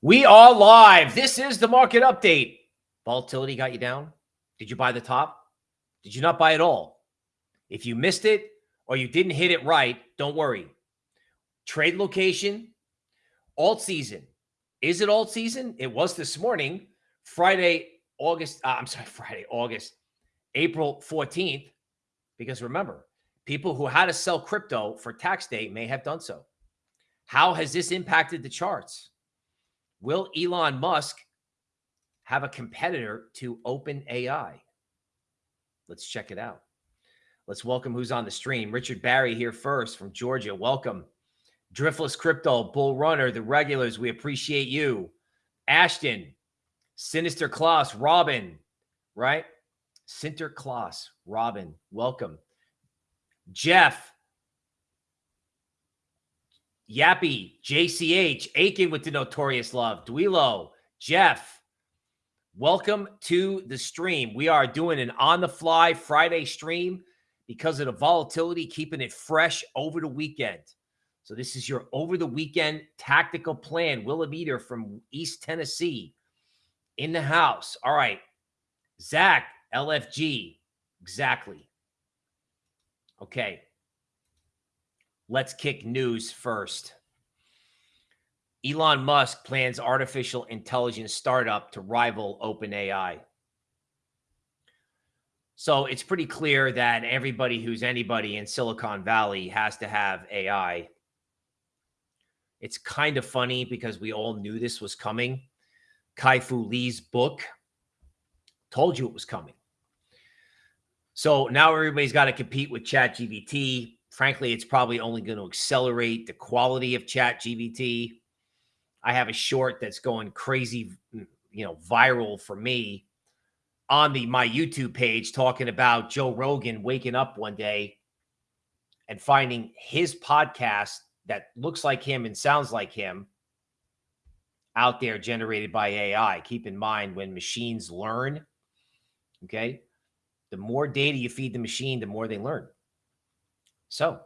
We are live. This is the market update. Volatility got you down? Did you buy the top? Did you not buy it all? If you missed it or you didn't hit it right, don't worry. Trade location, alt season. Is it alt season? It was this morning, Friday, August. Uh, I'm sorry, Friday, August, April 14th. Because remember, people who had to sell crypto for tax day may have done so. How has this impacted the charts? Will Elon Musk have a competitor to OpenAI? Let's check it out. Let's welcome who's on the stream. Richard Barry here first from Georgia. Welcome. Driftless Crypto, Bull Runner, the regulars. We appreciate you. Ashton, Sinister Klaus, Robin, right? Sinter Klaus, Robin, welcome. Jeff, Yappy, JCH, Aiken with the notorious love, Duilo, Jeff, welcome to the stream. We are doing an on the fly Friday stream because of the volatility, keeping it fresh over the weekend. So, this is your over the weekend tactical plan. Willem Eater from East Tennessee in the house. All right. Zach, LFG. Exactly. Okay. Let's kick news first. Elon Musk plans artificial intelligence startup to rival OpenAI. So it's pretty clear that everybody who's anybody in Silicon Valley has to have AI. It's kind of funny because we all knew this was coming. Kai-Fu Lee's book told you it was coming. So now everybody's got to compete with ChatGPT frankly, it's probably only going to accelerate the quality of Chat GPT. I have a short that's going crazy, mm, you know, viral for me on the my YouTube page talking about Joe Rogan waking up one day and finding his podcast that looks like him and sounds like him out there generated by AI. Keep in mind when machines learn, okay, the more data you feed the machine, the more they learn. So,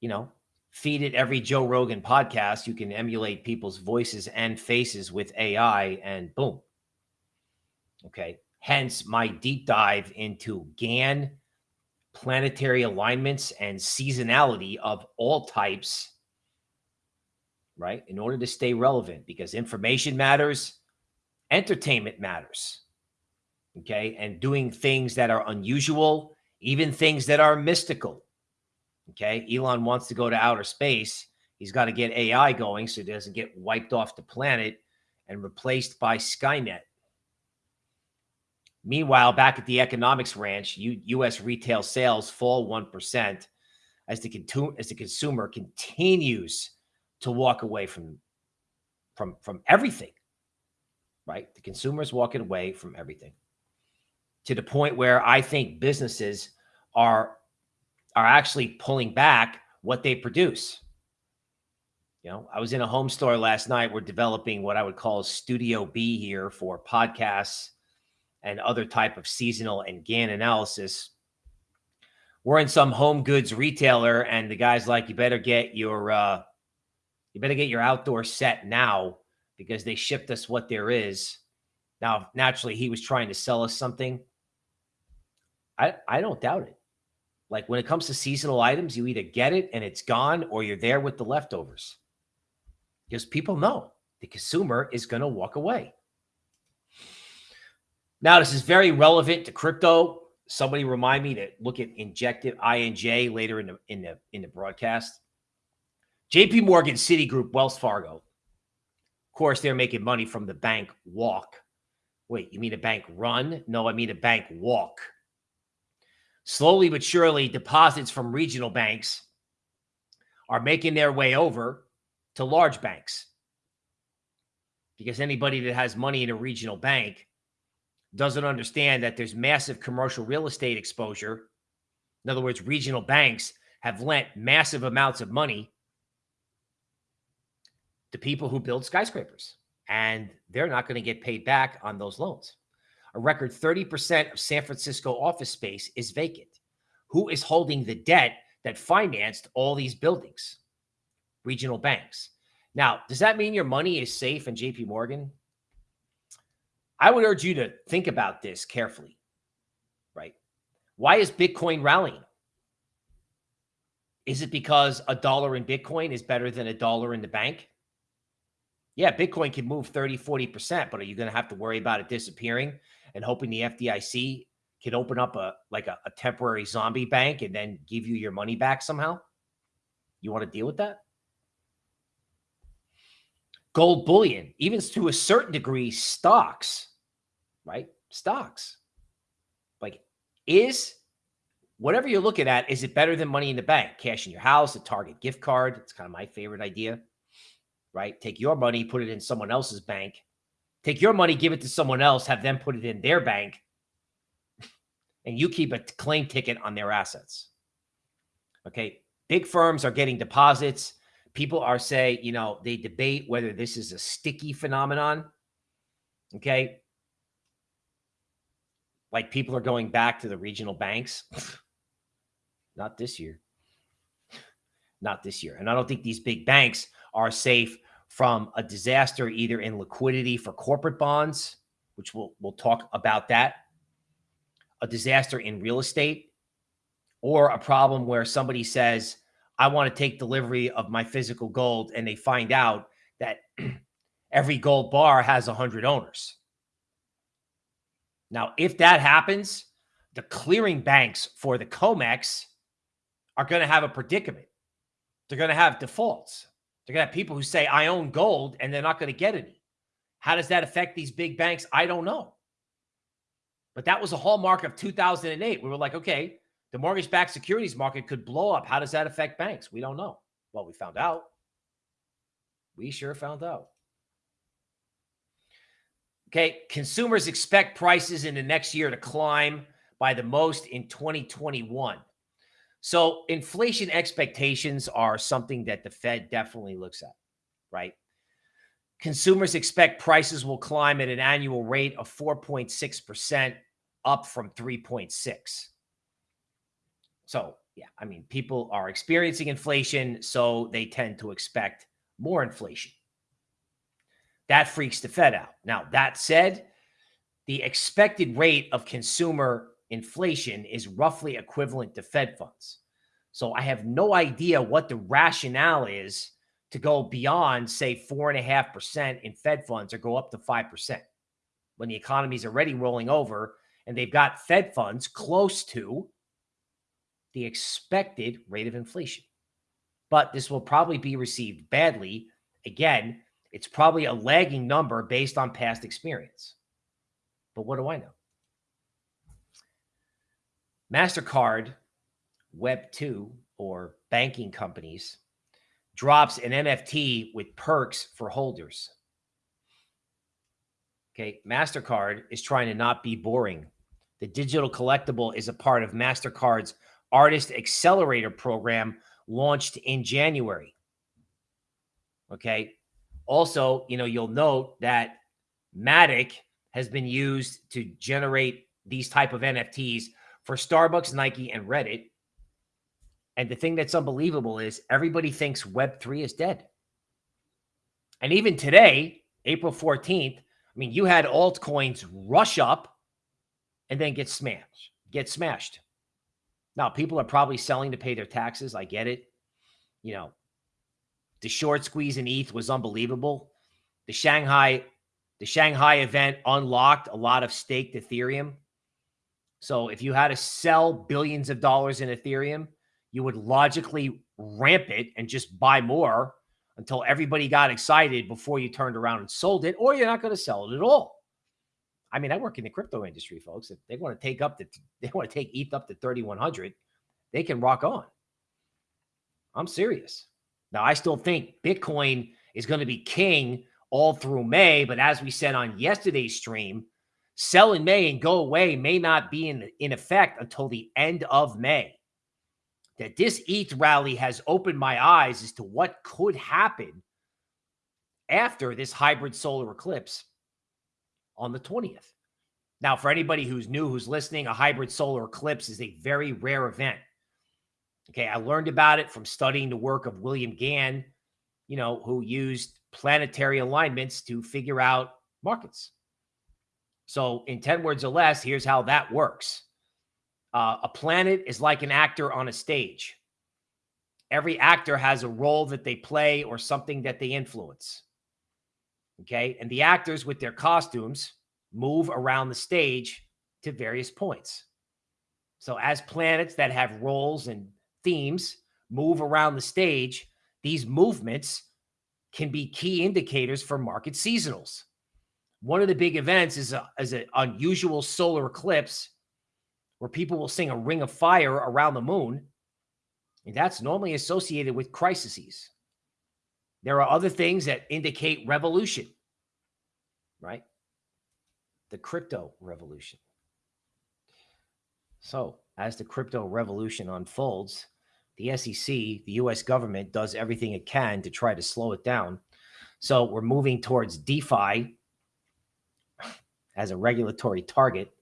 you know, feed it every Joe Rogan podcast. You can emulate people's voices and faces with AI, and boom. Okay. Hence my deep dive into Gann, planetary alignments, and seasonality of all types, right? In order to stay relevant, because information matters, entertainment matters. Okay. And doing things that are unusual, even things that are mystical Okay. Elon wants to go to outer space. He's got to get AI going so it doesn't get wiped off the planet and replaced by Skynet. Meanwhile, back at the economics ranch, U U.S. retail sales fall 1% as the, as the consumer continues to walk away from, from, from everything, right? The consumer is walking away from everything to the point where I think businesses are are actually pulling back what they produce. You know, I was in a home store last night. We're developing what I would call Studio B here for podcasts and other type of seasonal and Gann analysis. We're in some home goods retailer, and the guy's like, "You better get your, uh, you better get your outdoor set now because they shipped us what there is." Now, naturally, he was trying to sell us something. I I don't doubt it. Like when it comes to seasonal items, you either get it and it's gone or you're there with the leftovers. Because people know the consumer is going to walk away. Now, this is very relevant to crypto. Somebody remind me to look at Injective INJ later in the in the in the broadcast. JP Morgan, Citigroup, Wells Fargo. Of course, they're making money from the bank walk. Wait, you mean a bank run? No, I mean a bank walk. Slowly but surely, deposits from regional banks are making their way over to large banks. Because anybody that has money in a regional bank doesn't understand that there's massive commercial real estate exposure. In other words, regional banks have lent massive amounts of money to people who build skyscrapers, and they're not going to get paid back on those loans. A record 30% of San Francisco office space is vacant. Who is holding the debt that financed all these buildings? Regional banks. Now, does that mean your money is safe in JP Morgan? I would urge you to think about this carefully, right? Why is Bitcoin rallying? Is it because a dollar in Bitcoin is better than a dollar in the bank? Yeah, Bitcoin can move 30, 40%, but are you going to have to worry about it disappearing and hoping the FDIC can open up a like a, a temporary zombie bank and then give you your money back somehow? You want to deal with that? Gold bullion, even to a certain degree, stocks, right? Stocks. Like, is whatever you're looking at, is it better than money in the bank? Cash in your house, a Target gift card. It's kind of my favorite idea, right? Take your money, put it in someone else's bank. Take your money, give it to someone else, have them put it in their bank, and you keep a claim ticket on their assets. Okay. Big firms are getting deposits. People are say, you know, they debate whether this is a sticky phenomenon. Okay. Like people are going back to the regional banks. Not this year. Not this year. And I don't think these big banks are safe from a disaster either in liquidity for corporate bonds, which we'll we'll talk about that, a disaster in real estate, or a problem where somebody says, I want to take delivery of my physical gold, and they find out that every gold bar has a 100 owners. Now, if that happens, the clearing banks for the COMEX are going to have a predicament. They're going to have defaults. They're going to have people who say, I own gold, and they're not going to get any. How does that affect these big banks? I don't know. But that was a hallmark of 2008. We were like, okay, the mortgage backed securities market could blow up. How does that affect banks? We don't know. Well, we found out. We sure found out. Okay, consumers expect prices in the next year to climb by the most in 2021. So, inflation expectations are something that the Fed definitely looks at, right? Consumers expect prices will climb at an annual rate of 4.6%, up from 3.6. So, yeah, I mean, people are experiencing inflation, so they tend to expect more inflation. That freaks the Fed out. Now, that said, the expected rate of consumer inflation is roughly equivalent to Fed funds. So I have no idea what the rationale is to go beyond, say, 4.5% in Fed funds or go up to 5% when the economy is already rolling over and they've got Fed funds close to the expected rate of inflation. But this will probably be received badly. Again, it's probably a lagging number based on past experience. But what do I know? MasterCard, Web2, or banking companies drops an NFT with perks for holders. Okay, MasterCard is trying to not be boring. The digital collectible is a part of MasterCard's Artist Accelerator program launched in January. Okay. Also, you know, you'll note that Matic has been used to generate these type of NFTs for Starbucks, Nike, and Reddit. And the thing that's unbelievable is everybody thinks Web3 is dead. And even today, April 14th, I mean, you had altcoins rush up and then get smashed, get smashed. Now, people are probably selling to pay their taxes. I get it. You know, the short squeeze in ETH was unbelievable. The Shanghai, the Shanghai event unlocked a lot of staked Ethereum. So if you had to sell billions of dollars in Ethereum, you would logically ramp it and just buy more until everybody got excited before you turned around and sold it, or you're not going to sell it at all. I mean, I work in the crypto industry, folks. If they want to take up the, they want to take ETH up to 3,100, they can rock on. I'm serious. Now, I still think Bitcoin is going to be king all through May, but as we said on yesterday's stream, sell in May and go away may not be in, in effect until the end of May. That this ETH rally has opened my eyes as to what could happen after this hybrid solar eclipse on the 20th. Now, for anybody who's new, who's listening, a hybrid solar eclipse is a very rare event. Okay, I learned about it from studying the work of William Gann, you know, who used planetary alignments to figure out markets. So, in 10 words or less, here's how that works uh, a planet is like an actor on a stage. Every actor has a role that they play or something that they influence. Okay. And the actors with their costumes move around the stage to various points. So, as planets that have roles and themes move around the stage, these movements can be key indicators for market seasonals. One of the big events is, a, is an unusual solar eclipse where people will sing a ring of fire around the moon. And that's normally associated with crises. There are other things that indicate revolution, right? The crypto revolution. So, as the crypto revolution unfolds, the SEC, the US government, does everything it can to try to slow it down. So, we're moving towards DeFi as a regulatory target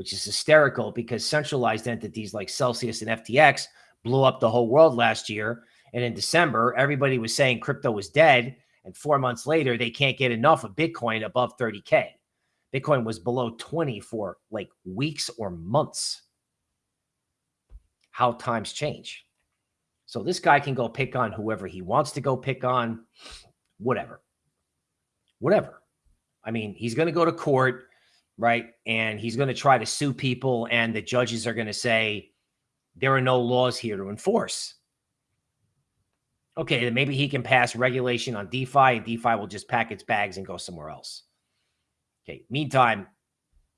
which is hysterical because centralized entities like Celsius and FTX blew up the whole world last year. And in December, everybody was saying crypto was dead. And four months later, they can't get enough of Bitcoin above 30K. Bitcoin was below 20 for like weeks or months. How times change. So this guy can go pick on whoever he wants to go pick on, whatever. Whatever. I mean, he's going to go to court right? And he's going to try to sue people, and the judges are going to say there are no laws here to enforce. Okay, then maybe he can pass regulation on DeFi, and DeFi will just pack its bags and go somewhere else. Okay, meantime,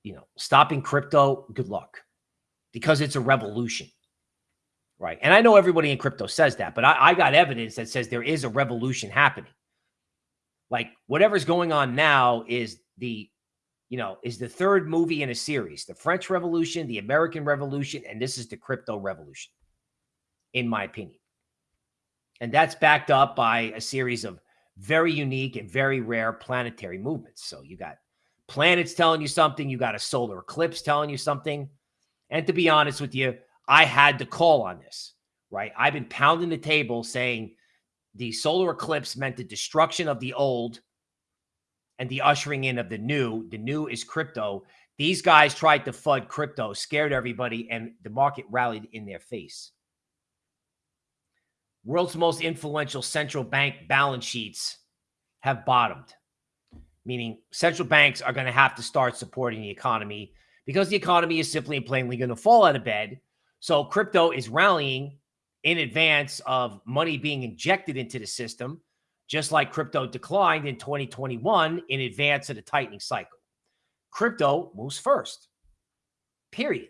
you know, stopping crypto, good luck because it's a revolution. Right. And I know everybody in crypto says that, but I, I got evidence that says there is a revolution happening. Like whatever's going on now is the you know, is the third movie in a series the French Revolution, the American Revolution, and this is the crypto revolution, in my opinion. And that's backed up by a series of very unique and very rare planetary movements. So you got planets telling you something, you got a solar eclipse telling you something. And to be honest with you, I had to call on this, right? I've been pounding the table saying the solar eclipse meant the destruction of the old and the ushering in of the new. The new is crypto. These guys tried to FUD crypto, scared everybody, and the market rallied in their face. World's most influential central bank balance sheets have bottomed, meaning central banks are going to have to start supporting the economy because the economy is simply and plainly going to fall out of bed. So crypto is rallying in advance of money being injected into the system just like crypto declined in 2021 in advance of the tightening cycle. Crypto moves first, period.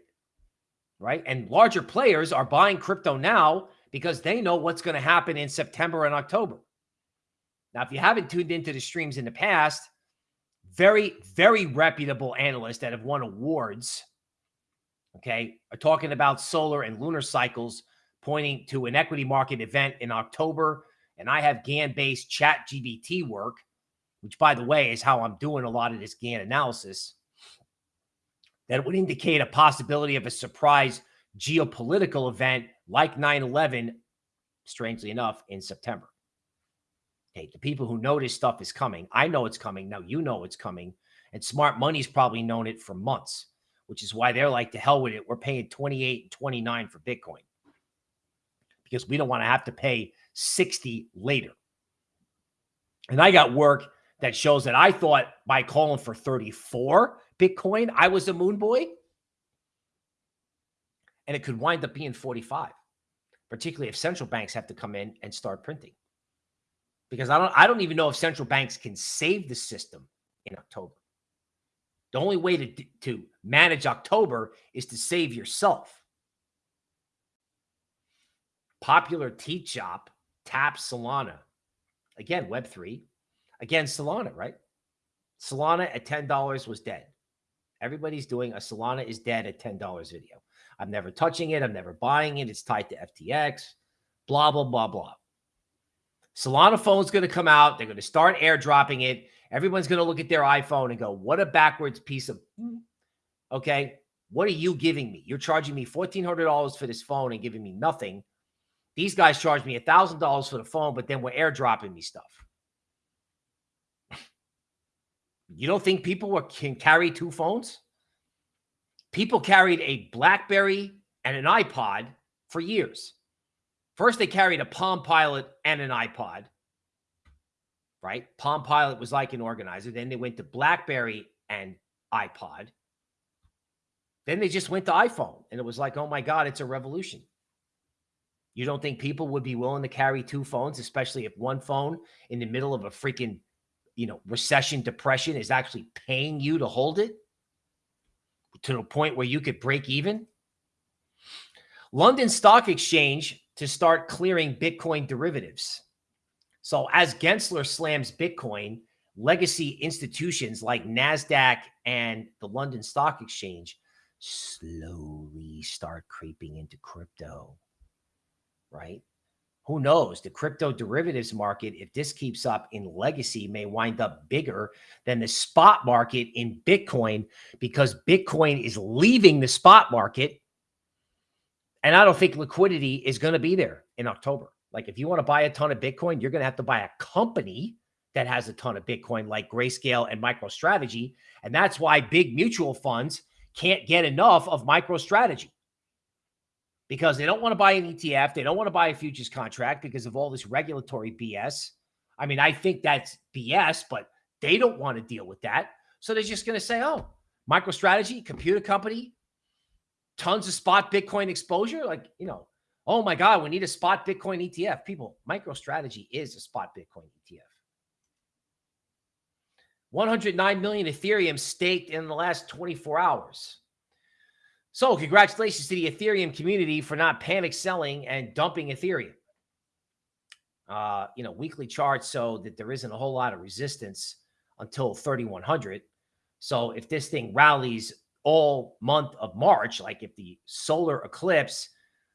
Right. And larger players are buying crypto now because they know what's going to happen in September and October. Now, if you haven't tuned into the streams in the past, very, very reputable analysts that have won awards, okay, are talking about solar and lunar cycles, pointing to an equity market event in October and I have Gann based chat GPT work, which by the way is how I'm doing a lot of this Gann analysis, that would indicate a possibility of a surprise geopolitical event like 9 11, strangely enough, in September. Okay, the people who know this stuff is coming. I know it's coming. Now you know it's coming. And smart money's probably known it for months, which is why they're like, to hell with it. We're paying 28 and 29 for Bitcoin because we don't want to have to pay 60 later. And I got work that shows that I thought by calling for 34 Bitcoin, I was a moon boy. And it could wind up being 45, particularly if central banks have to come in and start printing. Because I don't I don't even know if central banks can save the system in October. The only way to, to manage October is to save yourself. Popular Teach Shop Tap Solana. Again, Web3. Again, Solana, right? Solana at $10 was dead. Everybody's doing a Solana is dead at $10 video. I'm never touching it. I'm never buying it. It's tied to FTX, blah, blah, blah, blah. Solana phone's going to come out. They're going to start airdropping it. Everyone's going to look at their iPhone and go, what a backwards piece of, okay, what are you giving me? You're charging me $1,400 for this phone and giving me nothing These guys charge me a thousand dollars for the phone, but then we're airdropping me stuff. You don't think people were, can carry two phones? People carried a BlackBerry and an iPod for years. First, they carried a Palm Pilot and an iPod, right? Palm Pilot was like an organizer. Then they went to BlackBerry and iPod. Then they just went to iPhone, and it was like, oh my God, it's a revolution. You don't think people would be willing to carry two phones, especially if one phone in the middle of a freaking, you know, recession, depression is actually paying you to hold it to the point where you could break even? London Stock Exchange to start clearing Bitcoin derivatives. So as Gensler slams Bitcoin, legacy institutions like NASDAQ and the London Stock Exchange slowly start creeping into crypto, right? Who knows? The crypto derivatives market, if this keeps up in legacy, may wind up bigger than the spot market in Bitcoin because Bitcoin is leaving the spot market. And I don't think liquidity is going to be there in October. Like if you want to buy a ton of Bitcoin, you're going to have to buy a company that has a ton of Bitcoin like Grayscale and MicroStrategy. And that's why big mutual funds can't get enough of MicroStrategy because they don't want to buy an ETF. They don't want to buy a futures contract because of all this regulatory BS. I mean, I think that's BS, but they don't want to deal with that. So they're just going to say, oh, MicroStrategy, computer company, tons of spot Bitcoin exposure. Like, you know, oh my God, we need a spot Bitcoin ETF. People, MicroStrategy is a spot Bitcoin ETF. 109 million Ethereum staked in the last 24 hours. So, congratulations to the Ethereum community for not panic selling and dumping Ethereum. Uh, you know, weekly charts so that there isn't a whole lot of resistance until 3100. So, if this thing rallies all month of March, like if the solar eclipse,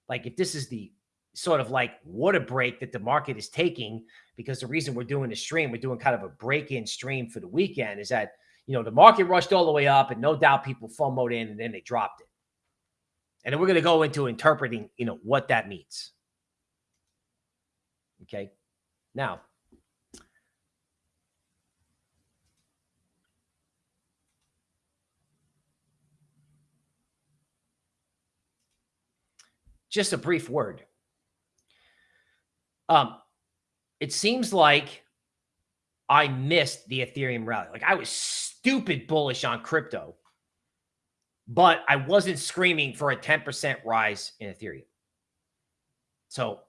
like if this is the sort of like water break that the market is taking because the reason we're doing the stream, we're doing kind of a break-in stream for the weekend is that, you know, the market rushed all the way up and no doubt people FOMOed in and then they dropped it. And then we're going to go into interpreting, you know, what that means. Okay. Now, just a brief word. Um, it seems like I missed the Ethereum rally. Like I was stupid bullish on crypto, but I wasn't screaming for a 10% rise in Ethereum. So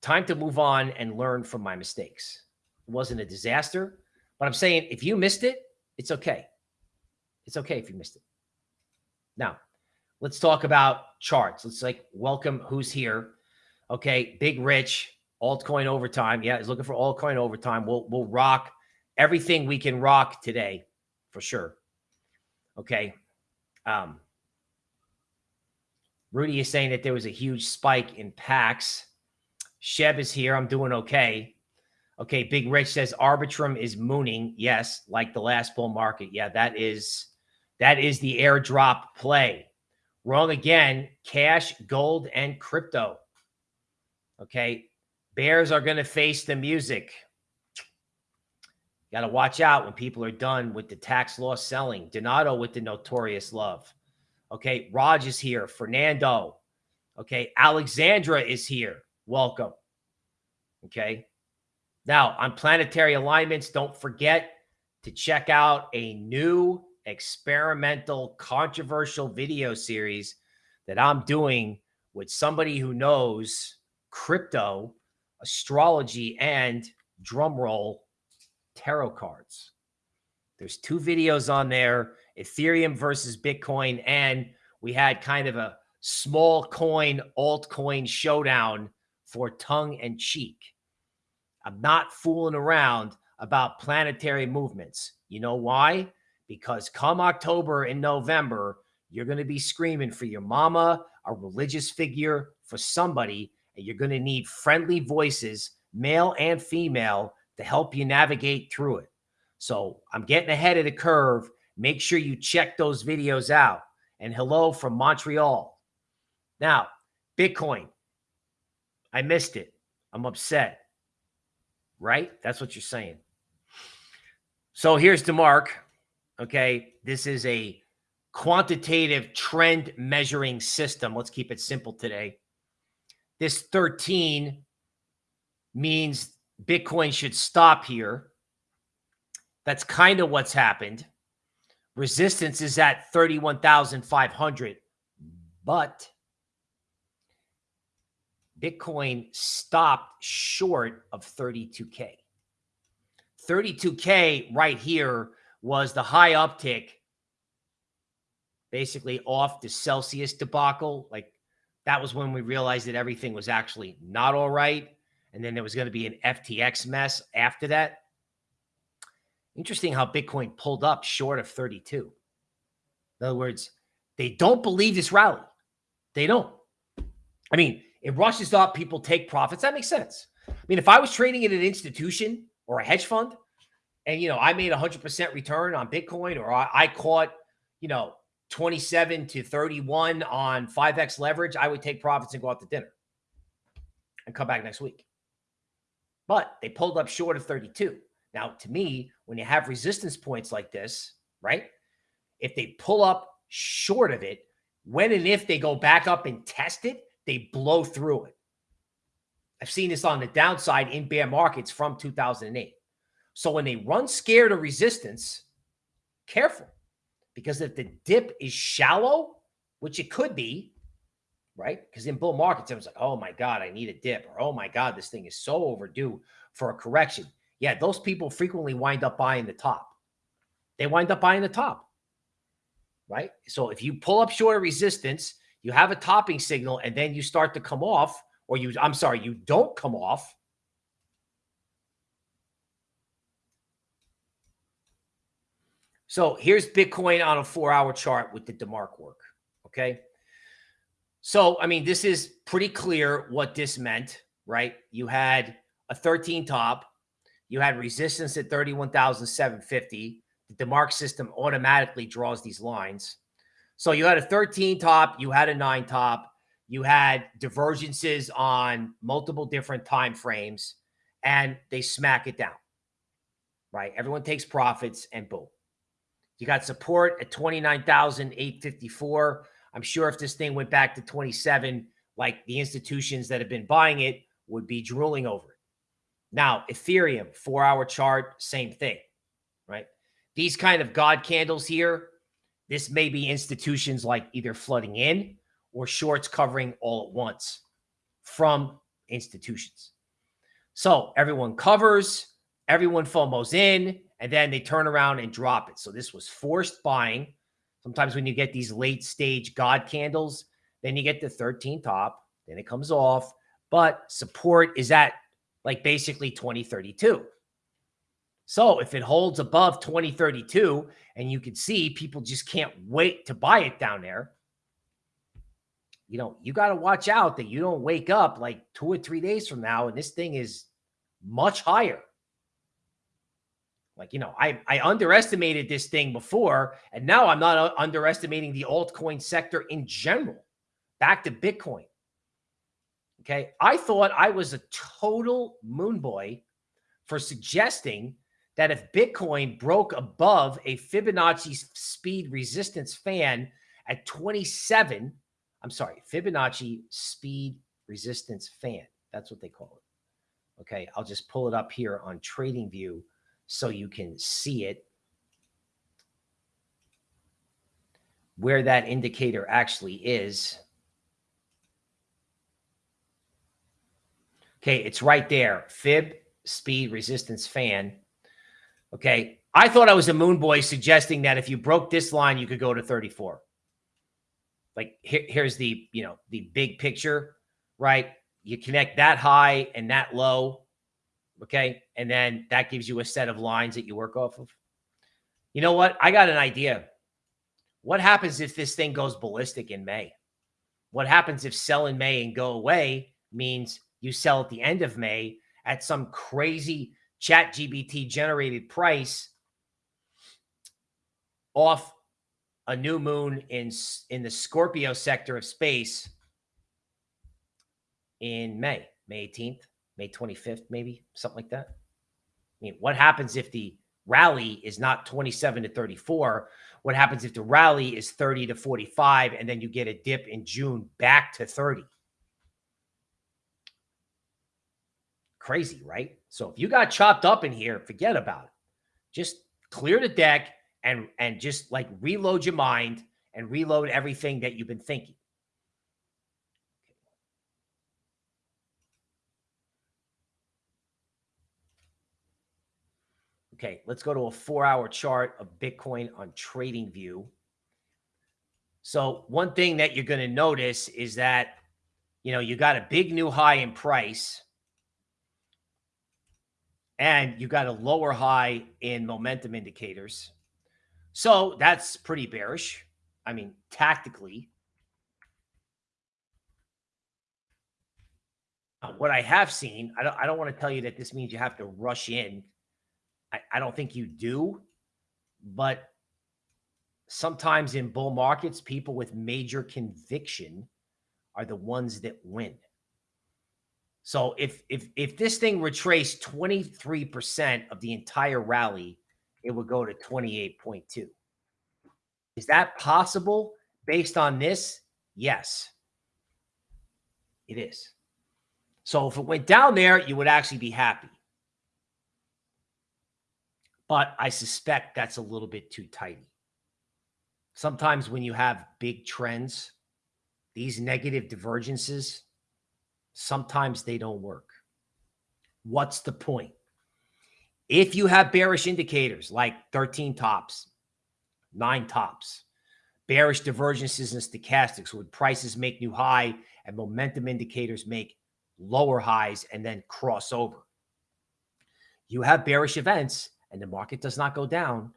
time to move on and learn from my mistakes. It wasn't a disaster, but I'm saying if you missed it, it's okay. It's okay if you missed it. Now, let's talk about charts. Let's like welcome who's here. Okay, Big Rich, altcoin overtime. Yeah, he's looking for altcoin overtime. We'll we'll rock everything we can rock today for sure. Okay. Um, Rudy is saying that there was a huge spike in packs. Sheb is here. I'm doing okay. Okay, Big Rich says Arbitrum is mooning. Yes, like the last bull market. Yeah, that is that is the airdrop play. Wrong again. Cash, gold, and crypto. Okay. Bears are going to face the music. Got to watch out when people are done with the tax law selling. Donato with the notorious love. Okay. Raj is here. Fernando. Okay. Alexandra is here. Welcome. Okay. Now, on planetary alignments, don't forget to check out a new experimental, controversial video series that I'm doing with somebody who knows crypto astrology, and drumroll tarot cards. There's two videos on there, Ethereum versus Bitcoin. And we had kind of a small coin altcoin showdown for tongue and cheek. I'm not fooling around about planetary movements. You know why? Because come October and November, you're going to be screaming for your mama, a religious figure, for somebody and you're going to need friendly voices, male and female, to help you navigate through it. So I'm getting ahead of the curve. Make sure you check those videos out. And hello from Montreal. Now, Bitcoin. I missed it. I'm upset. Right? That's what you're saying. So here's DeMark. Okay. This is a quantitative trend measuring system. Let's keep it simple today. This 13 means Bitcoin should stop here. That's kind of what's happened. Resistance is at 31,500, but Bitcoin stopped short of 32K. 32K right here was the high uptick, basically off the Celsius debacle. Like that was when we realized that everything was actually not all right. And then there was going to be an FTX mess after that. Interesting how Bitcoin pulled up short of 32. In other words, they don't believe this rally. They don't. I mean, it rushes up, people take profits. That makes sense. I mean, if I was trading in an institution or a hedge fund and, you know, I made 100% return on Bitcoin or I, I caught, you know, 27 to 31 on 5x leverage, I would take profits and go out to dinner and come back next week. But they pulled up short of 32. Now, to me, when you have resistance points like this, right? If they pull up short of it, when and if they go back up and test it, they blow through it. I've seen this on the downside in bear markets from 2008. So when they run scared of resistance, careful. Because if the dip is shallow, which it could be, right? Because in bull markets, it was like, oh my God, I need a dip. Or oh my God, this thing is so overdue for a correction. Yeah, those people frequently wind up buying the top. They wind up buying the top, right? So if you pull up short of resistance, you have a topping signal and then you start to come off, or you, I'm sorry, you don't come off. So here's Bitcoin on a four hour chart with the DeMark work. Okay. So, I mean, this is pretty clear what this meant, right? You had a 13 top, you had resistance at 31,750. The DeMark system automatically draws these lines. So you had a 13 top, you had a nine top, you had divergences on multiple different time frames, and they smack it down. Right? Everyone takes profits and boom. You got support at 29,854. I'm sure if this thing went back to 27, like the institutions that have been buying it would be drooling over it. Now, Ethereum, four hour chart, same thing, right? These kind of God candles here, this may be institutions like either flooding in or shorts covering all at once from institutions. So everyone covers, everyone FOMOs in, and then they turn around and drop it. So this was forced buying. Sometimes when you get these late stage God candles, then you get the 13 top, then it comes off, but support is at like basically 2032. So if it holds above 2032 and you can see people just can't wait to buy it down there, you know, you got to watch out that you don't wake up like two or three days from now and this thing is much higher. Like, you know, I, I underestimated this thing before, and now I'm not uh, underestimating the altcoin sector in general. Back to Bitcoin. Okay. I thought I was a total moon boy for suggesting that if Bitcoin broke above a Fibonacci speed resistance fan at 27, I'm sorry, Fibonacci speed resistance fan. That's what they call it. Okay. I'll just pull it up here on TradingView so you can see it. Where that indicator actually is. Okay, it's right there. Fib, speed, resistance, fan. Okay, I thought I was a moon boy suggesting that if you broke this line, you could go to 34. Like here, here's the, you know, the big picture, right? You connect that high and that low. Okay. And then that gives you a set of lines that you work off of. You know what? I got an idea. What happens if this thing goes ballistic in May? What happens if sell in May and go away means you sell at the end of May at some crazy chat GPT generated price off a new moon in, in the Scorpio sector of space in May. May 18th, May 25th, maybe something like that. I mean, what happens if the rally is not 27 to 34? What happens if the rally is 30 to 45 and then you get a dip in June back to 30? Crazy, right? So if you got chopped up in here, forget about it. Just clear the deck and and just like reload your mind and reload everything that you've been thinking. Okay, let's go to a four hour chart of Bitcoin on TradingView. So one thing that you're going to notice is that, you know, you got a big new high in price and you got a lower high in momentum indicators. So that's pretty bearish. I mean, tactically. What I have seen, I don't, I don't want to tell you that this means you have to rush in. I, I don't think you do, but sometimes in bull markets, people with major conviction are the ones that win. So if if if this thing retraced 23% of the entire rally, it would go to 28.2. Is that possible based on this? Yes. It is. So if it went down there, you would actually be happy. But I suspect that's a little bit too tidy. Sometimes when you have big trends, these negative divergences, sometimes they don't work. What's the point? If you have bearish indicators like 13 tops, nine tops, bearish divergences and stochastics, when prices make new high and momentum indicators make lower highs and then cross over. You have bearish events and the market does not go down.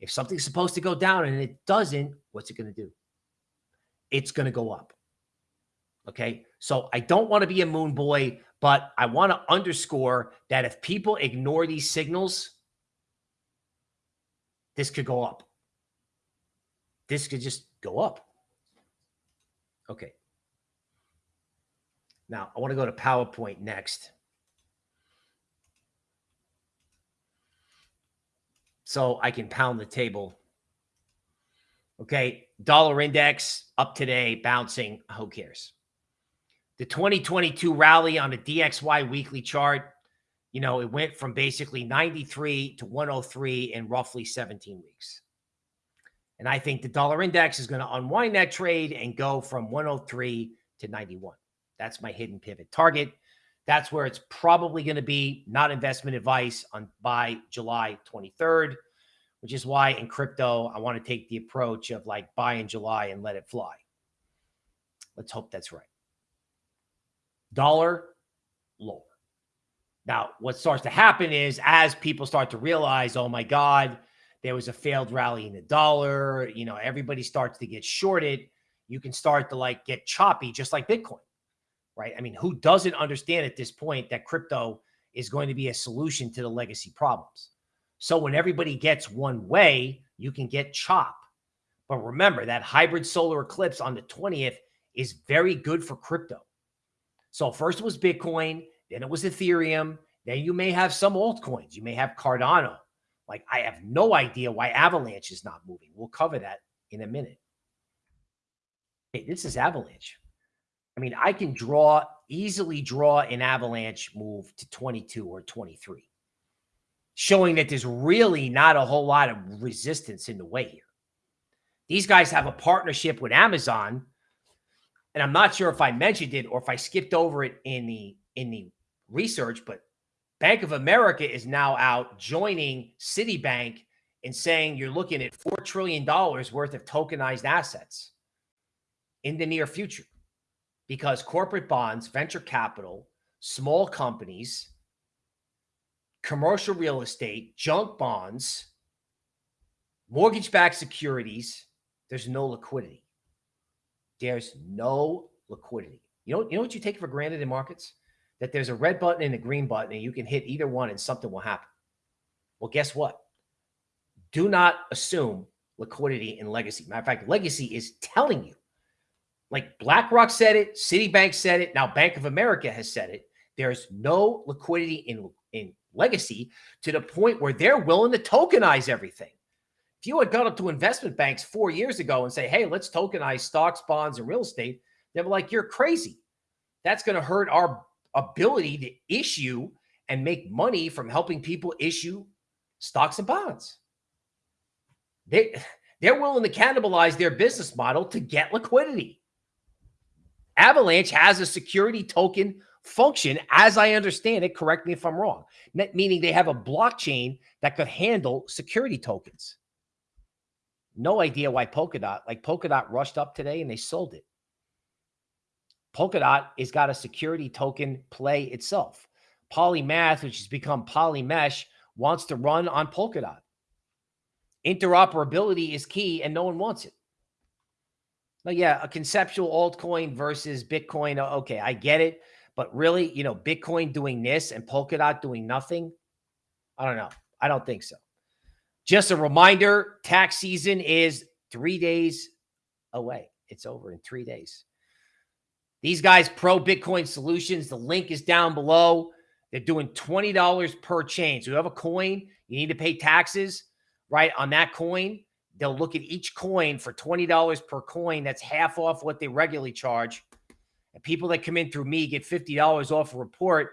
If something's supposed to go down and it doesn't, what's it going to do? It's going to go up. Okay. So I don't want to be a moon boy, but I want to underscore that if people ignore these signals, this could go up. This could just go up. Okay. Now I want to go to PowerPoint next. So I can pound the table. Okay. Dollar index up today, bouncing. Who cares? the 2022 rally on the DXY weekly chart, you know, it went from basically 93 to 103 in roughly 17 weeks. And I think the dollar index is going to unwind that trade and go from 103 to 91. That's my hidden pivot target. That's where it's probably going to be, not investment advice on by July 23rd, which is why in crypto, I want to take the approach of like buy in July and let it fly. Let's hope that's right dollar lower. Now, what starts to happen is as people start to realize, oh my God, there was a failed rally in the dollar, you know, everybody starts to get shorted. You can start to like get choppy, just like Bitcoin, right? I mean, who doesn't understand at this point that crypto is going to be a solution to the legacy problems? So when everybody gets one way, you can get chop. But remember that hybrid solar eclipse on the 20th is very good for crypto. So first it was Bitcoin, then it was Ethereum. Then you may have some altcoins. You may have Cardano. Like I have no idea why Avalanche is not moving. We'll cover that in a minute. Hey, this is Avalanche. I mean, I can draw easily draw an Avalanche move to 22 or 23, showing that there's really not a whole lot of resistance in the way here. These guys have a partnership with Amazon and I'm not sure if I mentioned it or if I skipped over it in the in the research, but Bank of America is now out joining Citibank and saying you're looking at $4 trillion worth of tokenized assets in the near future because corporate bonds, venture capital, small companies, commercial real estate, junk bonds, mortgage backed securities, there's no liquidity. There's no liquidity. You know, you know what you take for granted in markets? That there's a red button and a green button, and you can hit either one and something will happen. Well, guess what? Do not assume liquidity in legacy. Matter of fact, legacy is telling you. Like BlackRock said it, Citibank said it, now Bank of America has said it, There's no liquidity in, in legacy to the point where they're willing to tokenize everything. If you had gone up to investment banks four years ago and say, hey, let's tokenize stocks, bonds, and real estate, they were like, you're crazy. That's going to hurt our ability to issue and make money from helping people issue stocks and bonds. They, they're willing to cannibalize their business model to get liquidity. Avalanche has a security token function, as I understand it. Correct me if I'm wrong. Meaning they have a blockchain that could handle security tokens. No idea why Polkadot, like Polkadot rushed up today and they sold it. Polkadot has got a security token play itself. Polymath, which has become Polymesh, wants to run on Polkadot. Interoperability is key and no one wants it. But yeah, a conceptual altcoin versus Bitcoin. Okay, I get it. But really, you know, Bitcoin doing this and Polkadot doing nothing. I don't know. I don't think so. Just a reminder, tax season is three days away. It's over in three days. These guys, Pro Bitcoin Solutions, the link is down below. They're doing $20 per chain. So you have a coin, you need to pay taxes, right, on that coin. They'll look at each coin for $20 per coin. That's half off what they regularly charge. And people that come in through me get $50 off a report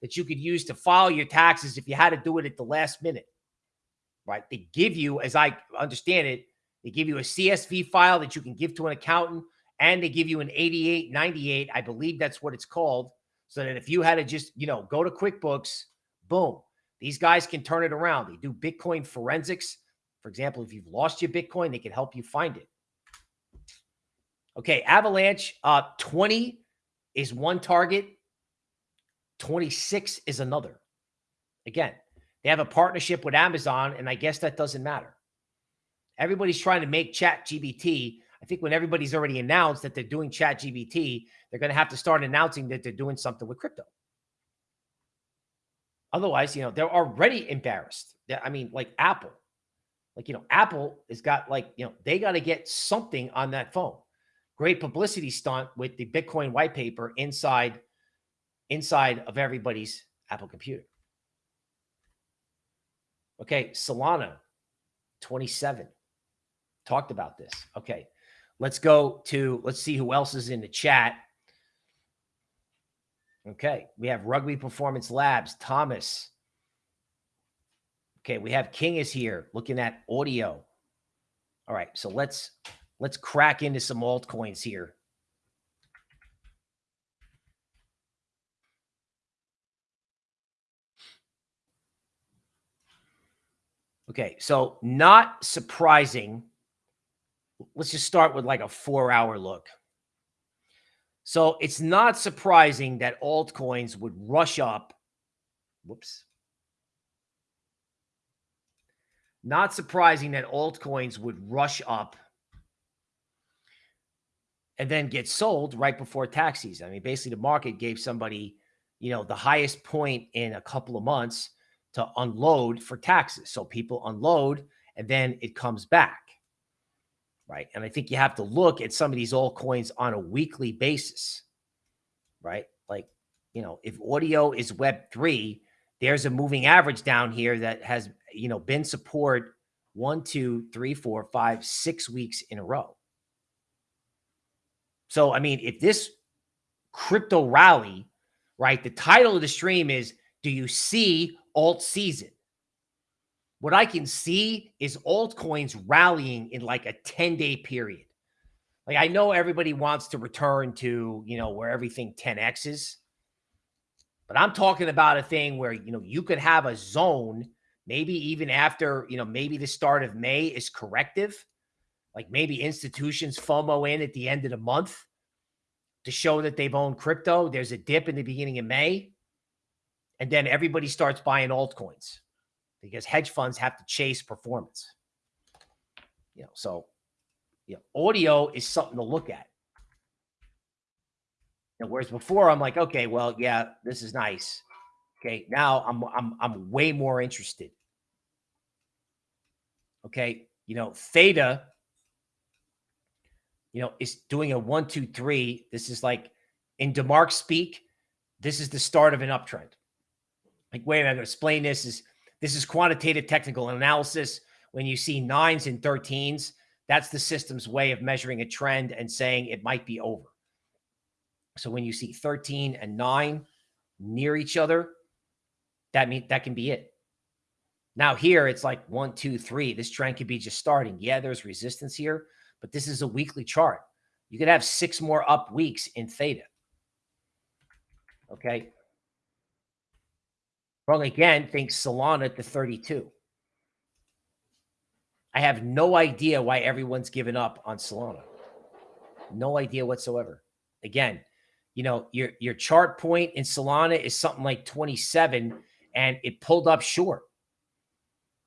that you could use to file your taxes if you had to do it at the last minute, right? They give you, as I understand it, they give you a CSV file that you can give to an accountant and they give you an 8898. I believe that's what it's called. So that if you had to just, you know, go to QuickBooks, boom, these guys can turn it around. They do Bitcoin forensics. For example, if you've lost your Bitcoin, they can help you find it. Okay, Avalanche, uh, 20 is one target, 26 is another. Again, they have a partnership with Amazon, and I guess that doesn't matter. Everybody's trying to make Chat GPT. I think when everybody's already announced that they're doing Chat GPT, they're going to have to start announcing that they're doing something with crypto. Otherwise, you know, they're already embarrassed. I mean, like Apple, like, you know, Apple has got like, you know, they got to get something on that phone. Great publicity stunt with the Bitcoin white paper inside, inside of everybody's Apple computer. Okay. Solana 27 talked about this. Okay. Let's go to, let's see who else is in the chat. Okay. We have Rugby Performance Labs, Thomas, Okay, we have King is here looking at audio. All right, so let's let's crack into some altcoins here. Okay, so not surprising. Let's just start with like a four hour look. So it's not surprising that altcoins would rush up. Whoops. Not surprising that altcoins would rush up and then get sold right before tax season. I mean, basically, the market gave somebody, you know, the highest point in a couple of months to unload for taxes. So people unload and then it comes back. Right. And I think you have to look at some of these altcoins on a weekly basis. Right. Like, you know, if audio is Web3, there's a moving average down here that has, you know, been support one, two, three, four, five, six weeks in a row. So, I mean, if this crypto rally, right, the title of the stream is, do you see alt season? What I can see is altcoins rallying in like a 10 day period. Like I know everybody wants to return to, you know, where everything 10X is. But I'm talking about a thing where, you know, you could have a zone, maybe even after, you know, maybe the start of May is corrective. Like maybe institutions FOMO in at the end of the month to show that they've owned crypto. There's a dip in the beginning of May. And then everybody starts buying altcoins because hedge funds have to chase performance. You know, so you know, audio is something to look at. And whereas before I'm like, okay, well, yeah, this is nice. Okay, now I'm I'm I'm way more interested. Okay, you know, theta, you know, is doing a one, two, three. This is like in DeMark speak. this is the start of an uptrend. Like, wait, I'm going to explain this. Is this is quantitative technical analysis? When you see nines and 13s, that's the system's way of measuring a trend and saying it might be over. So when you see 13 and 9 near each other, that mean that can be it. Now here it's like one, two, three. This trend could be just starting. Yeah, there's resistance here, but this is a weekly chart. You could have six more up weeks in theta. Okay. Wrong again, think Solana to 32. I have no idea why everyone's given up on Solana. No idea whatsoever. Again, you know, your your chart point in Solana is something like 27 and it pulled up short.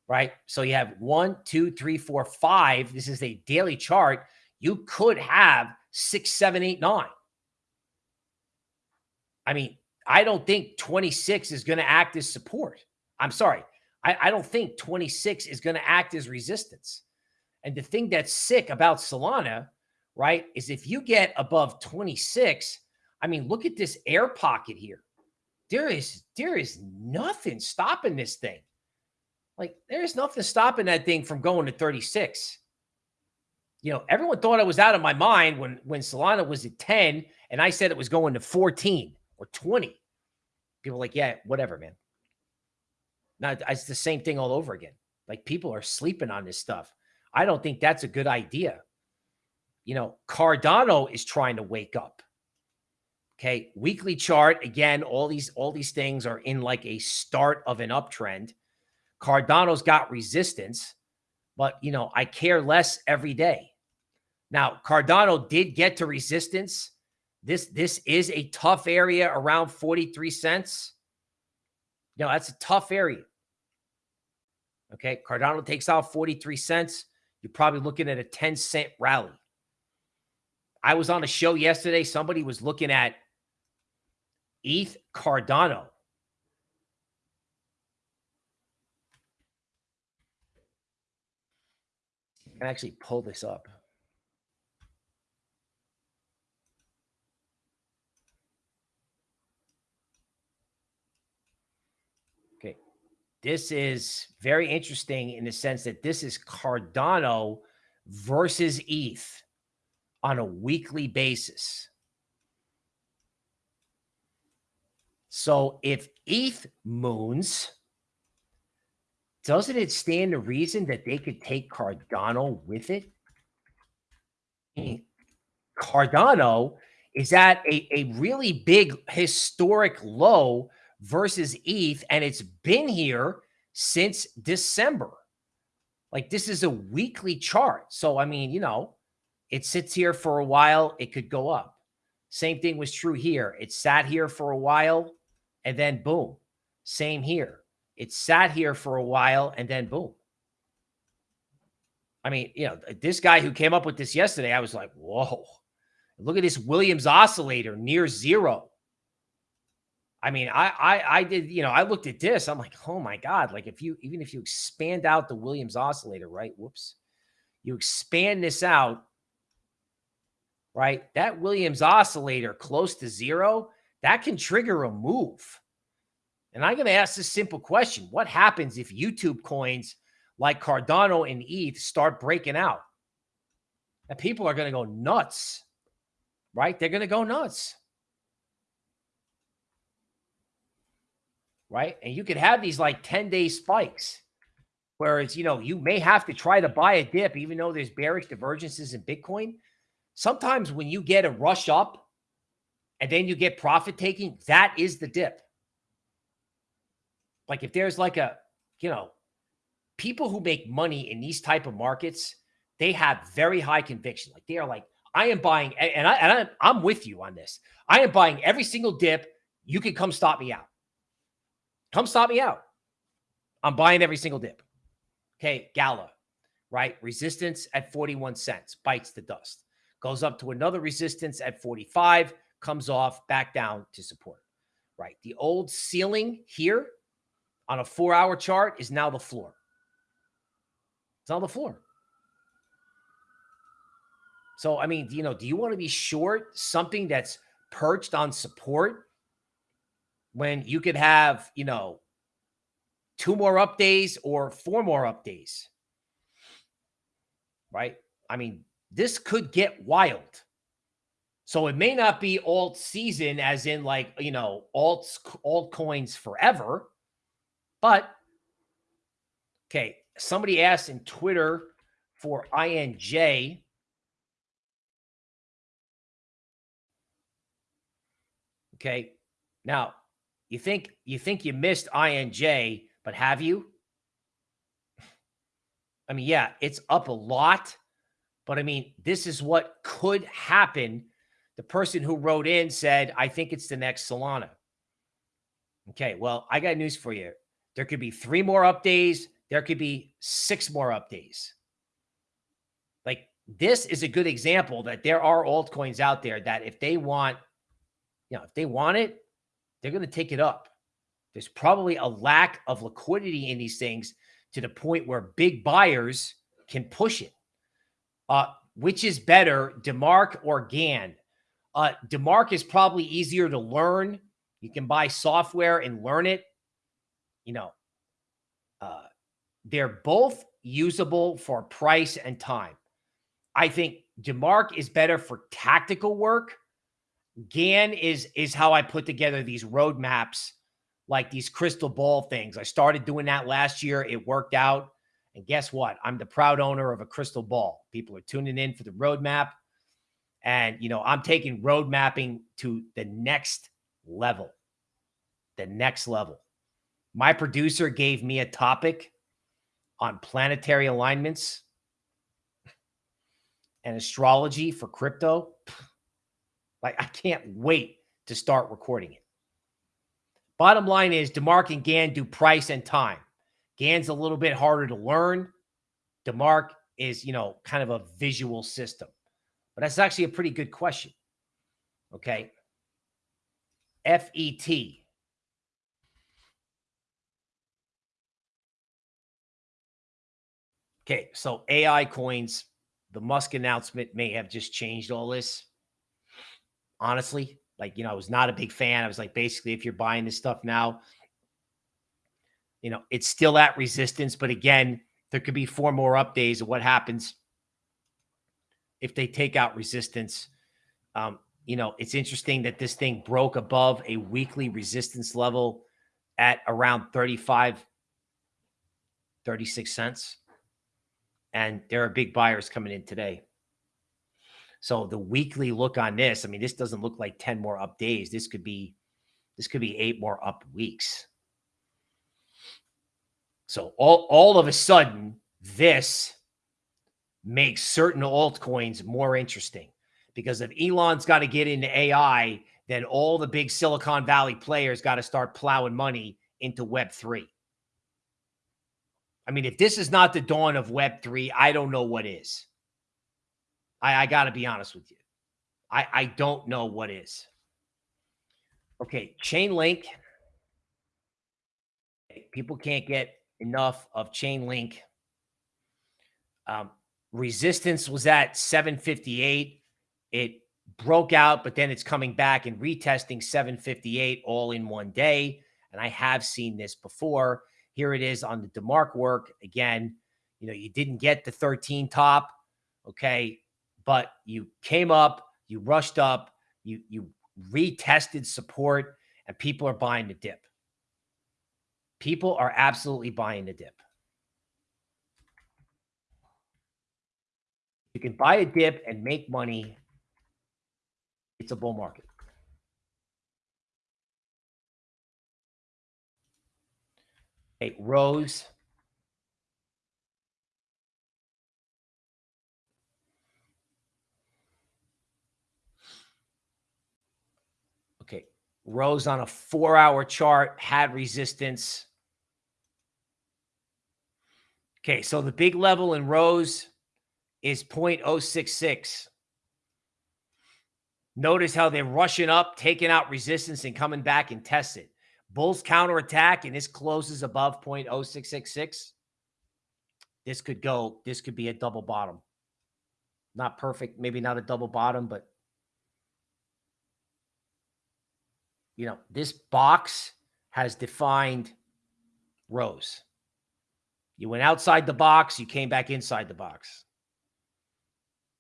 Right. So you have one, two, three, four, five. This is a daily chart. You could have six, seven, eight, nine. I mean, I don't think 26 is going to act as support. I'm sorry. I, I don't think 26 is going to act as resistance. And the thing that's sick about Solana, right, is if you get above 26, I mean, look at this air pocket here. There is there is nothing stopping this thing. Like there's nothing stopping that thing from going to 36. You know, everyone thought I was out of my mind when when Solana was at 10 and I said it was going to 14 or 20. People like, yeah, whatever, man. Now it's the same thing all over again. Like people are sleeping on this stuff. I don't think that's a good idea. You know, Cardano is trying to wake up. Okay, weekly chart again. All these all these things are in like a start of an uptrend. Cardano's got resistance, but you know I care less every day. Now Cardano did get to resistance. This this is a tough area around 43 cents. You know, that's a tough area. Okay, Cardano takes out 43 cents. You're probably looking at a 10 cent rally. I was on a show yesterday. Somebody was looking at ETH Cardano. I can actually pull this up. Okay. This is very interesting in the sense that this is Cardano versus ETH on a weekly basis. So if ETH moons, doesn't it stand to reason that they could take Cardano with it? Cardano is at a, a really big historic low versus ETH, and it's been here since December. Like this is a weekly chart. So, I mean, you know, it sits here for a while, it could go up. Same thing was true here. It sat here for a while, and then boom. Same here. It sat here for a while and then boom. I mean, you know, this guy who came up with this yesterday, I was like, whoa, look at this Williams oscillator near zero. I mean, I, I, I did, you know, I looked at this. I'm like, oh my God. Like if you, even if you expand out the Williams oscillator, right? Whoops. You expand this out, right? That Williams oscillator close to zero that can trigger a move. And I'm going to ask this simple question. What happens if YouTube coins like Cardano and ETH start breaking out? And people are going to go nuts, right? They're going to go nuts. Right. And you could have these like 10 day spikes. Whereas, you know, you may have to try to buy a dip, even though there's bearish divergences in Bitcoin. Sometimes when you get a rush up and then you get profit taking, that is the dip. Like if there's like a, you know, people who make money in these type of markets, they have very high conviction. Like they are like, I am buying, and I and I, am with you on this. I am buying every single dip. You can come stop me out. Come stop me out. I'm buying every single dip. Okay, Gala, right? Resistance at 41 cents, bites the dust. Goes up to another resistance at 45 comes off back down to support, right? The old ceiling here on a four hour chart is now the floor. It's now the floor. So, I mean, you know, do you want to be short something that's perched on support when you could have, you know, two more up days or four more up days. Right? I mean, this could get wild. So it may not be alt season as in like, you know, alts altcoins forever. But okay, somebody asked in Twitter for INJ. Okay. Now, you think you think you missed INJ, but have you? I mean, yeah, it's up a lot, but I mean, this is what could happen. The person who wrote in said, I think it's the next Solana. Okay, well, I got news for you. There could be three more up days. There could be six more up days. Like this is a good example that there are altcoins out there that if they want, you know, if they want it, they're going to take it up. There's probably a lack of liquidity in these things to the point where big buyers can push it. Uh, which is better, DeMark or Gann? Uh, DeMark is probably easier to learn. You can buy software and learn it. You know, uh, they're both usable for price and time. I think DeMark is better for tactical work. Gann is is how I put together these roadmaps, like these crystal ball things. I started doing that last year. It worked out. And guess what? I'm the proud owner of a crystal ball. People are tuning in for the roadmap. And, you know, I'm taking road mapping to the next level. The next level. My producer gave me a topic on planetary alignments and astrology for crypto. Like, I can't wait to start recording it. Bottom line is DeMark and Gann do price and time. Gann's a little bit harder to learn. DeMark is, you know, kind of a visual system. But that's actually a pretty good question. Okay. FET. Okay, so AI coins, the Musk announcement may have just changed all this. Honestly, like, you know, I was not a big fan. I was like, basically, if you're buying this stuff now, you know, it's still at resistance. But again, there could be four more updates of what happens if they take out resistance. Um, you know, it's interesting that this thing broke above a weekly resistance level at around 35, 36 cents and there are big buyers coming in today. So the weekly look on this, I mean, this doesn't look like 10 more up days. This could be, this could be eight more up weeks. So all, all of a sudden, this makes certain altcoins more interesting because if Elon's got to get into AI, then all the big Silicon Valley players got to start plowing money into Web3. I mean, if this is not the dawn of Web3, I don't know what is. I, I got to be honest with you. I, I don't know what is. Okay, Chainlink. People can't get enough of Chainlink. Um, resistance was at 758. It broke out, but then it's coming back and retesting 758 all in one day. And I have seen this before. Here it is on the DeMark work. Again, you know, you didn't get the 13 top, okay, but you came up, you rushed up, you you retested support, and people are buying the dip. People are absolutely buying the dip. You can buy a dip and make money. It's a bull market. Okay, Rose. Okay, Rose on a four-hour chart had resistance. Okay, so the big level in Rose is 0.066. Notice how they're rushing up, taking out resistance, and coming back and test it. Bulls counterattack and this closes above 0.0666. This could go, this could be a double bottom. Not perfect, maybe not a double bottom, but you know, this box has defined rows. You went outside the box, you came back inside the box.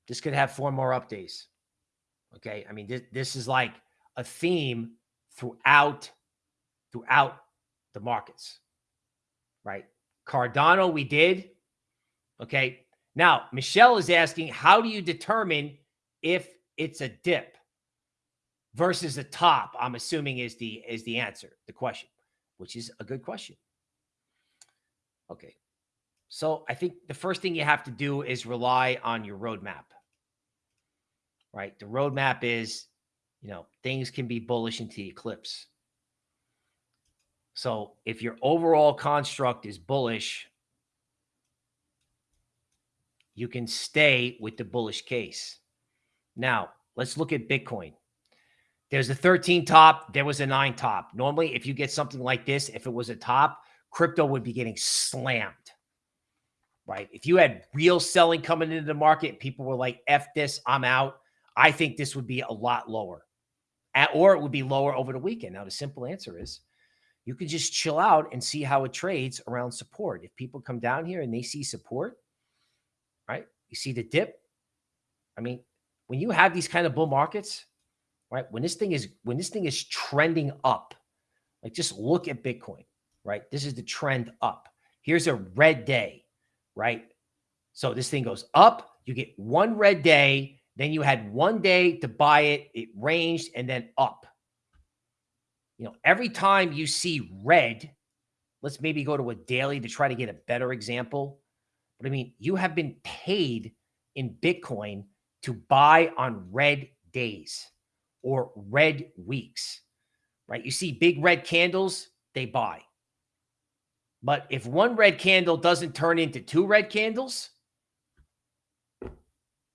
This could have four more updates. Okay. I mean, this, this is like a theme throughout throughout the markets. Right? Cardano, we did. Okay. Now, Michelle is asking, how do you determine if it's a dip versus a top? I'm assuming is the is the answer, the question, which is a good question. Okay. So I think the first thing you have to do is rely on your roadmap. Right? The roadmap is, you know, things can be bullish into the eclipse. So if your overall construct is bullish, you can stay with the bullish case. Now, let's look at Bitcoin. There's a 13 top, there was a 9 top. Normally, if you get something like this, if it was a top, crypto would be getting slammed. Right? If you had real selling coming into the market, people were like, F this, I'm out. I think this would be a lot lower. At, or it would be lower over the weekend. Now, the simple answer is you can just chill out and see how it trades around support. If people come down here and they see support, right? You see the dip. I mean, when you have these kind of bull markets, right? When this thing is when this thing is trending up, like just look at Bitcoin, right? This is the trend up. Here's a red day, right? So this thing goes up, you get one red day, then you had one day to buy it, it ranged and then up. You know, every time you see red, let's maybe go to a daily to try to get a better example. But I mean, you have been paid in Bitcoin to buy on red days or red weeks, right? You see big red candles, they buy. But if one red candle doesn't turn into two red candles,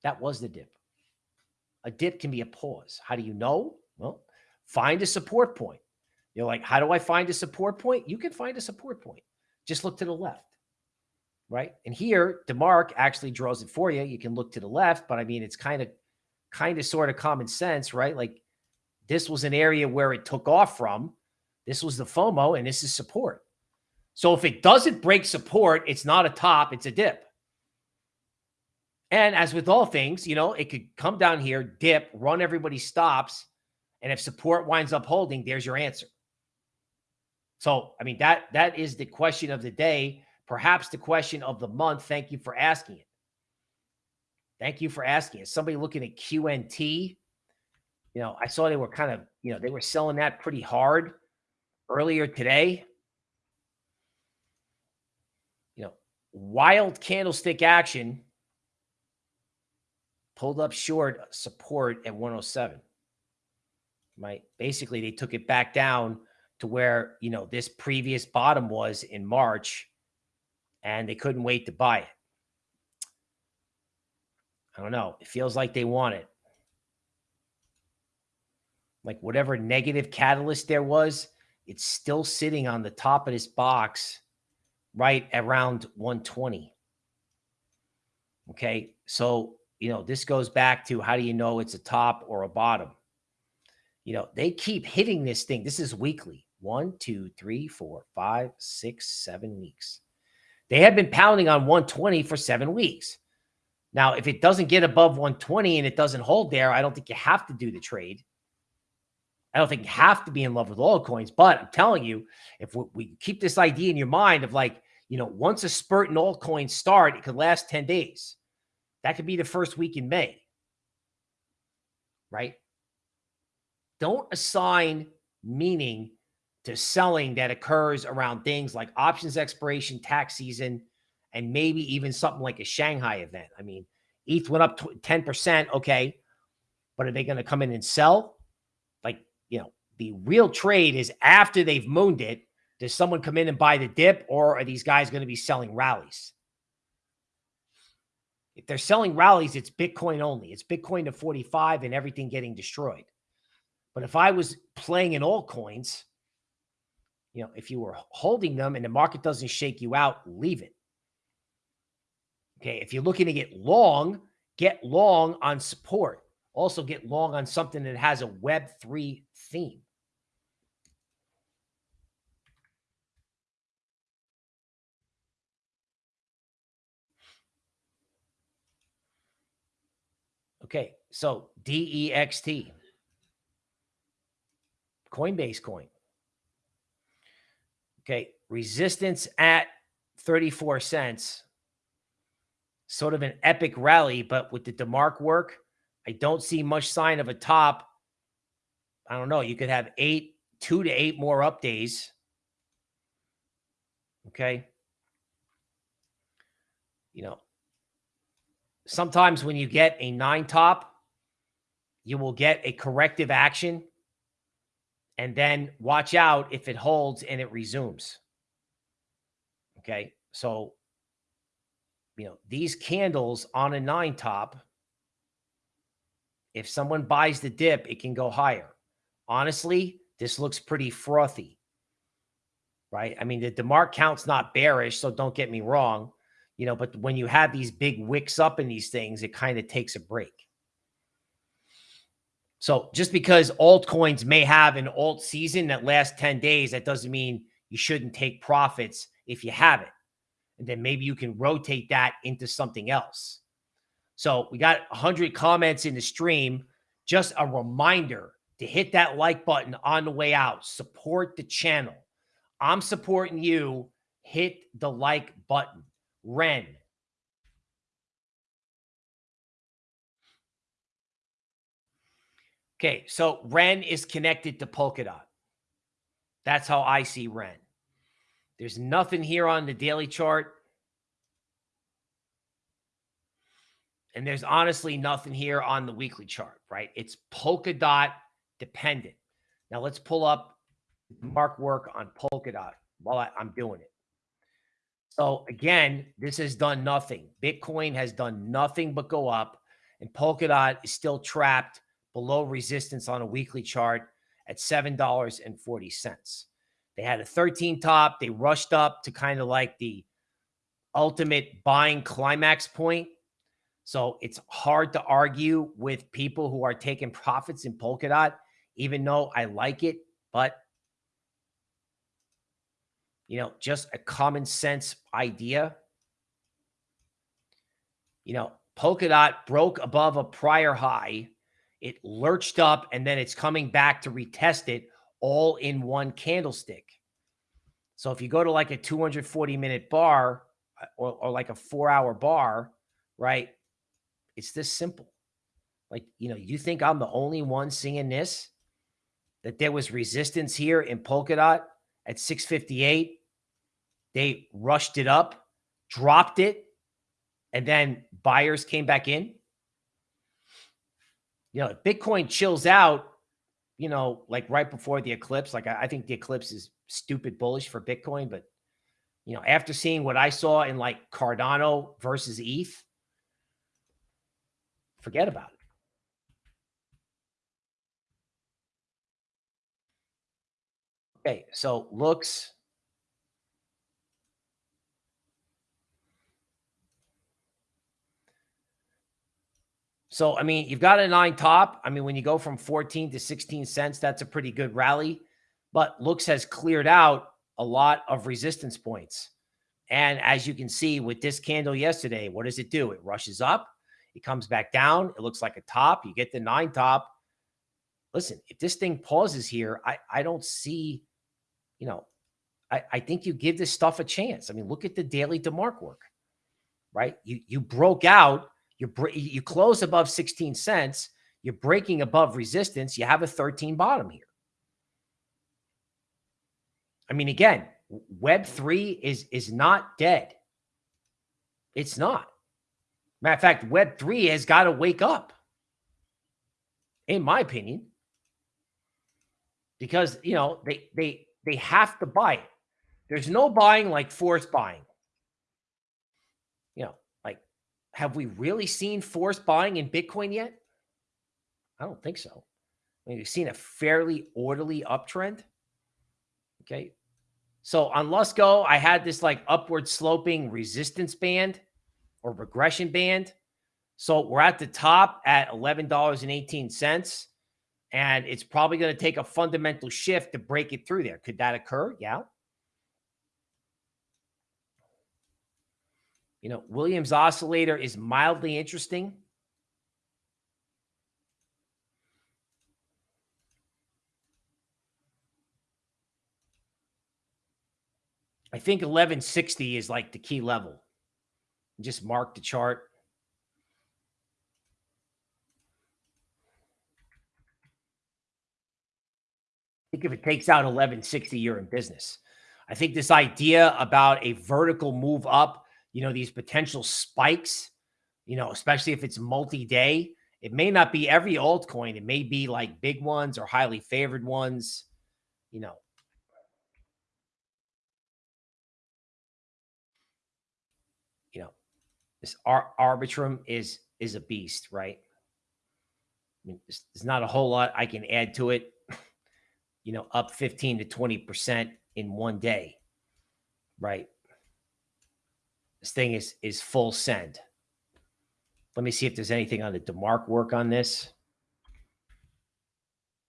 that was the dip. A dip can be a pause. How do you know? Well, find a support point. You're like, how do I find a support point? You can find a support point. Just look to the left, right? And here, DeMark actually draws it for you. You can look to the left, but I mean, it's kind of, kind of sort of common sense, right? Like this was an area where it took off from. This was the FOMO, and this is support. So if it doesn't break support, it's not a top, it's a dip. And as with all things, you know, it could come down here, dip, run everybody stops. And if support winds up holding, there's your answer. So, I mean, that that is the question of the day, perhaps the question of the month. Thank you for asking it. Thank you for asking it. Somebody looking at QNT, you know, I saw they were kind of, you know, they were selling that pretty hard earlier today. You know, wild candlestick action pulled up short uh, support at 107. Right. Basically, they took it back down to where, you know, this previous bottom was in March and they couldn't wait to buy it. I don't know. It feels like they want it. Like whatever negative catalyst there was, it's still sitting on the top of this box right around 120. Okay. So, you know, this goes back to how do you know it's a top or a bottom? You know, they keep hitting this thing. This is weekly one, two, three, four, five, six, seven weeks. They have been pounding on 120 for seven weeks. Now, if it doesn't get above 120 and it doesn't hold there, I don't think you have to do the trade. I don't think you have to be in love with all coins, but I'm telling you, if we, we keep this idea in your mind of like, you know, once a spurt in altcoins start, it could last 10 days. That could be the first week in May. Right? Don't assign meaning to selling that occurs around things like options expiration, tax season, and maybe even something like a Shanghai event. I mean, ETH went up 10%. Okay. But are they going to come in and sell? Like, you know, the real trade is after they've mooned it. Does someone come in and buy the dip, or are these guys going to be selling rallies? If they're selling rallies, it's Bitcoin only. It's Bitcoin to 45 and everything getting destroyed. But if I was playing in altcoins, you know, if you were holding them and the market doesn't shake you out, leave it. Okay. If you're looking to get long, get long on support. Also get long on something that has a Web3 theme. Okay, so DEXT, Coinbase coin. Okay, resistance at 34 cents. Sort of an epic rally, but with the DeMark work, I don't see much sign of a top. I don't know. You could have eight, two to eight more up days. Okay. You know, sometimes when you get a nine top, you will get a corrective action and then watch out if it holds and it resumes. Okay. So, you know, these candles on a nine top, if someone buys the dip, it can go higher. Honestly, this looks pretty frothy, right? I mean, the DeMark count's not bearish, so don't get me wrong, you know, but when you have these big wicks up in these things, it kind of takes a break. So just because altcoins may have an alt season that lasts 10 days, that doesn't mean you shouldn't take profits if you have it. And then maybe you can rotate that into something else. So we got 100 comments in the stream. Just a reminder to hit that like button on the way out. Support the channel. I'm supporting you. Hit the like button. Ren, Okay, so Ren is connected to Polkadot. That's how I see Ren. There's nothing here on the daily chart. And there's honestly nothing here on the weekly chart, right? It's Polkadot dependent. Now let's pull up mark work on Polkadot while I, I'm doing it. So again, this has done nothing. Bitcoin has done nothing but go up, and Polkadot is still trapped below resistance on a weekly chart at $7.40. They had a 13 top. They rushed up to kind of like the ultimate buying climax point. So it's hard to argue with people who are taking profits in Polkadot, even though I like it. But, you know, just a common sense idea. You know, Polkadot broke above a prior high it lurched up and then it's coming back to retest it all in one candlestick. So if you go to like a 240 minute bar uh, or, or like a four hour bar, right? It's this simple. Like, you know, you think I'm the only one seeing this? That there was resistance here in Polkadot at 658. They rushed it up, dropped it, and then buyers came back in you know, if Bitcoin chills out, you know, like right before the eclipse, like I, I think the eclipse is stupid bullish for Bitcoin, but you know, after seeing what I saw in like Cardano versus ETH, forget about it. Okay, so looks So, I mean, you've got a nine top. I mean, when you go from 14 to 16 cents, that's a pretty good rally. But looks has cleared out a lot of resistance points. And as you can see with this candle yesterday, what does it do? It rushes up, it comes back down. It looks like a top. You get the nine top. Listen, if this thing pauses here, I, I don't see, you know, I, I think you give this stuff a chance. I mean, look at the daily DeMark work, right? You, you broke out you you close above 16 cents. You're breaking above resistance. You have a 13 bottom here. I mean, again, Web three is is not dead. It's not. Matter of fact, Web three has got to wake up, in my opinion, because you know they they they have to buy it. There's no buying like forced buying. You know, have we really seen forced buying in Bitcoin yet? I don't think so. I mean, we've seen a fairly orderly uptrend. Okay. So on Lusco, I had this like upward sloping resistance band or regression band. So we're at the top at $11.18. And it's probably going to take a fundamental shift to break it through there. Could that occur? Yeah. You know, Williams oscillator is mildly interesting. I think 1160 is like the key level. Just mark the chart. I think if it takes out 1160, you're in business. I think this idea about a vertical move up you know, these potential spikes, you know, especially if it's multi-day, it may not be every altcoin. It may be like big ones or highly favored ones, you know. You know, this Ar Arbitrum is is a beast, right? I mean, there's, there's not a whole lot I can add to it. You know, up 15 to 20% in one day, right? This thing is is full send. Let me see if there's anything on the DeMark work on this.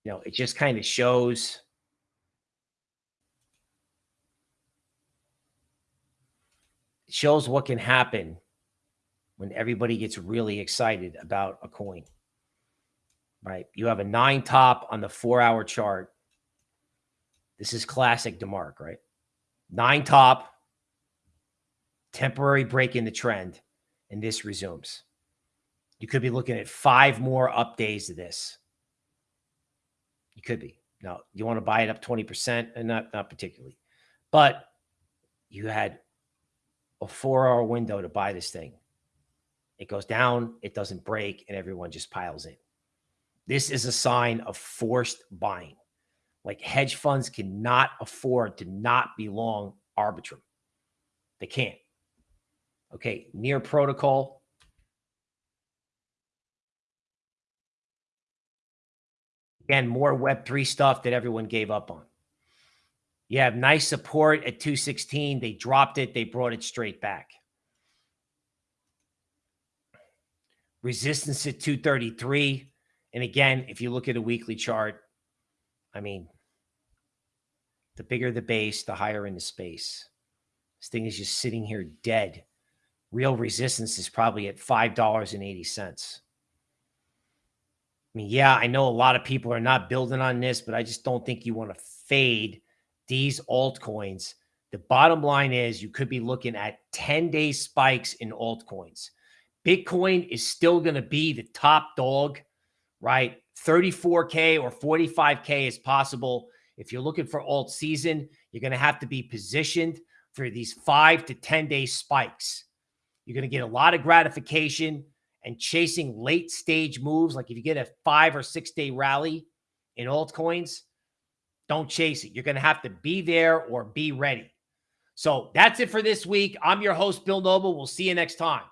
You know, it just kind of shows. Shows what can happen when everybody gets really excited about a coin. Right? You have a nine top on the four hour chart. This is classic DeMark, right? Nine top, temporary break in the trend, and this resumes. You could be looking at five more up days of this. You could be. Now, you want to buy it up 20% and not not particularly. But you had a 4-hour window to buy this thing. It goes down, it doesn't break, and everyone just piles in. This is a sign of forced buying. Like hedge funds cannot afford to not be long Arbitrum. They can't. Okay, near protocol, Again, more Web3 stuff that everyone gave up on. You have nice support at 216. They dropped it. They brought it straight back. Resistance at 233. And again, if you look at a weekly chart, I mean, the bigger the base, the higher in the space. This thing is just sitting here dead. Real resistance is probably at $5.80. I mean, yeah, I know a lot of people are not building on this, but I just don't think you want to fade these altcoins. The bottom line is you could be looking at 10 day spikes in altcoins. Bitcoin is still going to be the top dog, right? 34K or 45K is possible. If you're looking for alt season, you're going to have to be positioned for these five to 10 day spikes. You're going to get a lot of gratification and chasing late stage moves, like if you get a five or six day rally in altcoins, don't chase it. You're going to have to be there or be ready. So that's it for this week. I'm your host, Bill Noble. We'll see you next time.